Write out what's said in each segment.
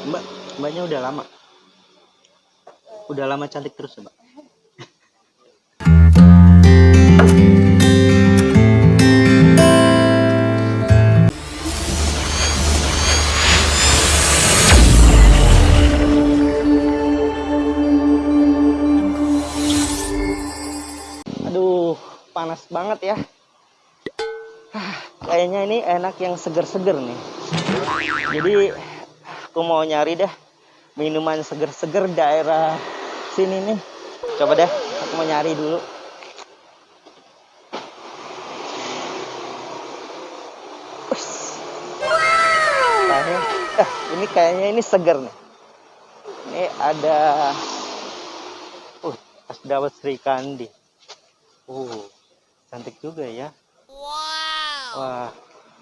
Mbak, mbaknya udah lama. Udah lama cantik terus, ya, Mbak. Aduh, panas banget ya. Kayaknya ini enak yang seger-seger nih. Jadi aku mau nyari deh minuman seger-seger daerah sini nih. Coba deh, aku mau nyari dulu. Kayaknya, eh, ini kayaknya ini seger nih. Ini ada, uh, dawet Sri Kandi. Uh, cantik juga ya. Wah,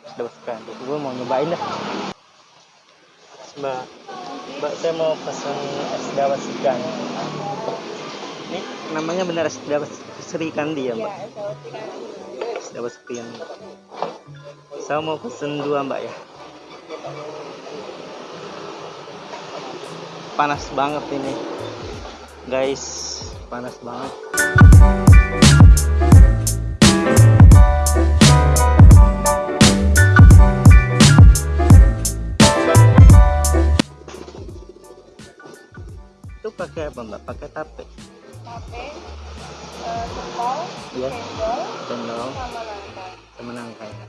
es dawet Sri Kandi. Gue mau nyobain dah. Mbak, Mbak saya mau pesan es dawet Sri Kandi. Ini namanya benar es dawet Sri Kandi ya, Mbak? Es dawet Sri Kandi. Saya mau pesen dua, Mbak ya. Panas banget ini. Guys, panas banget. Apa, Mbak? Pakai tape. tape, Iya. cendol, Cendol sama nangka. sama nangka. ya.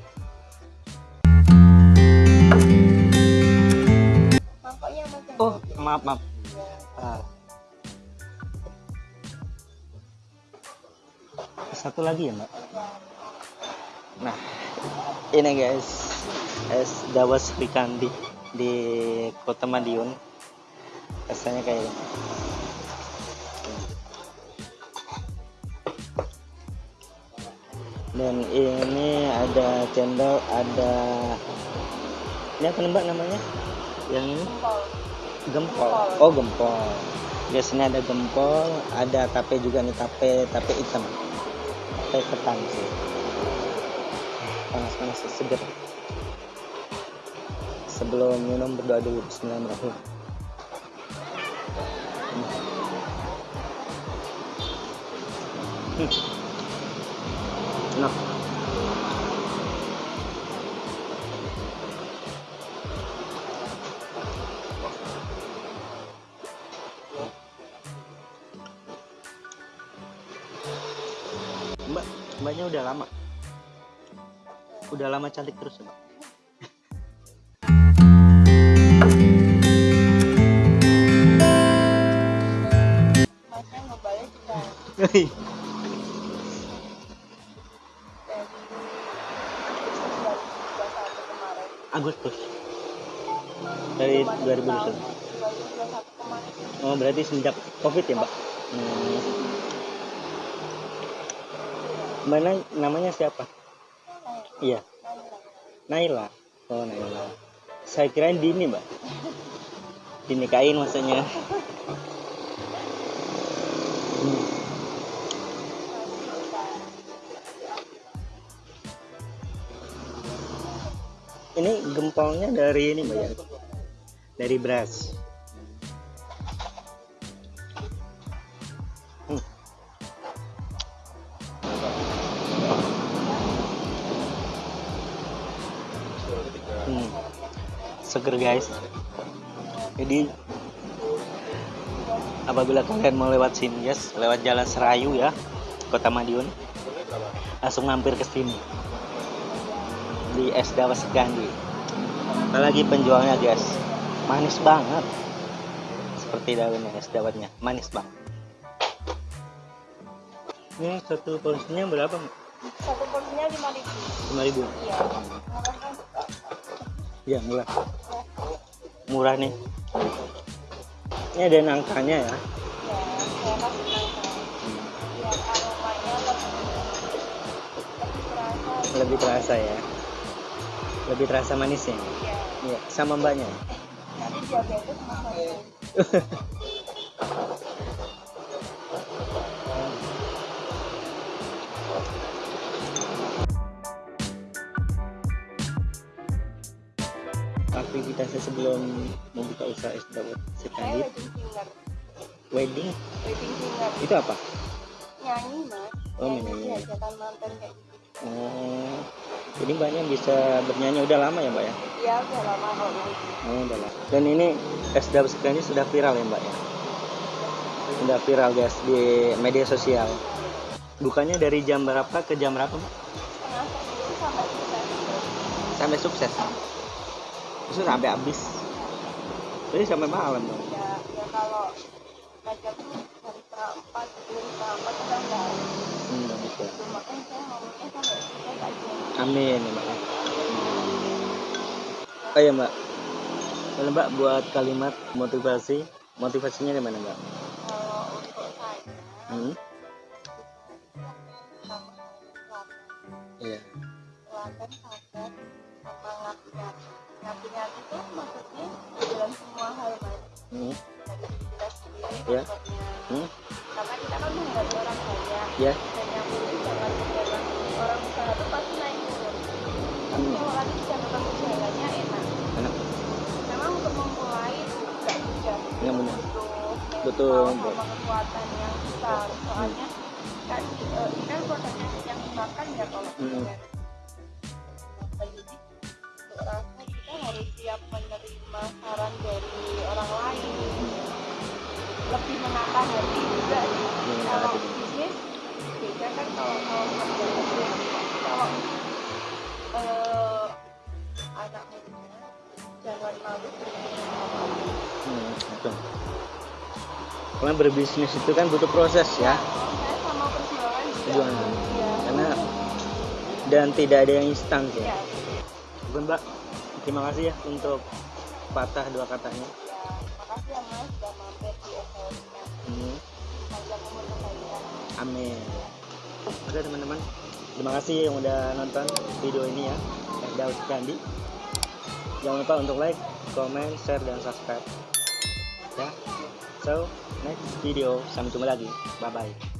Mangkoknya Oh, maaf, maaf. Ah. Satu lagi ya, Mbak. Nah, ini guys, es dawet Sri Kandi di Kota Madiun. Rasanya kayak ini. Dan ini ada cendol, ada ini apa Mbak namanya? Yang ini? Gempol. Gempol. Oh, gempol. Biasanya ada gempol, ada tape juga nih, tape tape hitam. Tape ketan sih. Panas-panas seger. Sebelum minum berdoa dulu bismillahirrahmanirrahim. Hmm. Nah. Mbak, mbaknya udah lama. Udah lama cantik terus, Mbak. Masnya ngebalik juga Agustus dari Cuma 2021. tahun 2021 kemarin. Oh, berarti semenjak Covid ya, Mbak? Hmm. Mbak Na- namanya siapa? Iya, Naila. Oh, Naila. Saya kirain Dini, Mbak. Dinikahin maksudnya. Hmm. Ini gempolnya dari ini, Mbak ya? Dari beras. Hmm. Hmm. Seger guys. Jadi apabila kalian mau lewat sini guys, lewat Jalan Serayu ya, Kota Madiun, langsung mampir ke sini di es dawet Segandi. Apalagi penjualnya guys, manis banget. Seperti daunnya es dawetnya, manis banget. Ini satu porsinya berapa? Satu porsinya 5000 Lima ribu. Iya. Murah kan? Iya murah. Murah nih. Ini ada nangkanya ya. Ya, nangka. Terasa. Lebih terasa ya. Lebih terasa manisnya. Iya. Iya, sama mbaknya. Nanti diabetes sama saya. Aktivitas sih sebelum membuka usaha es dawet sekali wedding singer wedding wedding singer itu apa nyanyi mas Oh, nyanyi menyanyi. di hajatan mantan kayak gitu oh jadi mbaknya bisa bernyanyi. Udah lama ya mbak ya? Iya udah lama kok mas oh udah lama. Dan ini es dawet sekali sudah viral ya mbak ya? Sudah viral guys di media sosial. Bukannya dari jam berapa ke jam berapa mbak? Sampai selesai sampai sukses? Itu sampai habis. Jadi sampai malam dong ya ya kalau ngajak tuh dari setengah empat sebelum setengah empat udah nggak hmm, gitu. itu makanya saya ngomongnya sampai selesai aja amin ya mbak ya. oh ya mbak Boleh mbak buat kalimat motivasi motivasinya di mana mbak kalau untuk saya hmm? iya telaten sabar sama ngapiat ngapiat itu maksudnya dalam semua hal mas hmm? dari kita sendiri Ya. maksudnya Hmm? karena kita kan menghadapi orang banyak ya Betul, sama kekuatan yang besar. Soalnya kan eh, ini kan produknya yang dimakan ya kalau Hmm. untuk rasa kita harus siap menerima saran dari orang lain. Lebih menata hati juga Menata kalau bisnis beda kan kalau kalau kerja kalau eh, anak muda jangan malu apa. Hmm, betul karena berbisnis itu kan butuh proses ya perjuangan ya karena dan tidak ada yang instan sih ya mbak terima kasih ya untuk patah dua katanya ya makasih ya mas sudah mampir di SLM hmm. panjang umur kebaikan Amin. Oke teman-teman, terima kasih yang udah nonton video ini ya. Daud Kandi. Jangan lupa untuk like, comment, share, dan subscribe. Ya. So, next video. Sampai jumpa lagi. Bye-bye.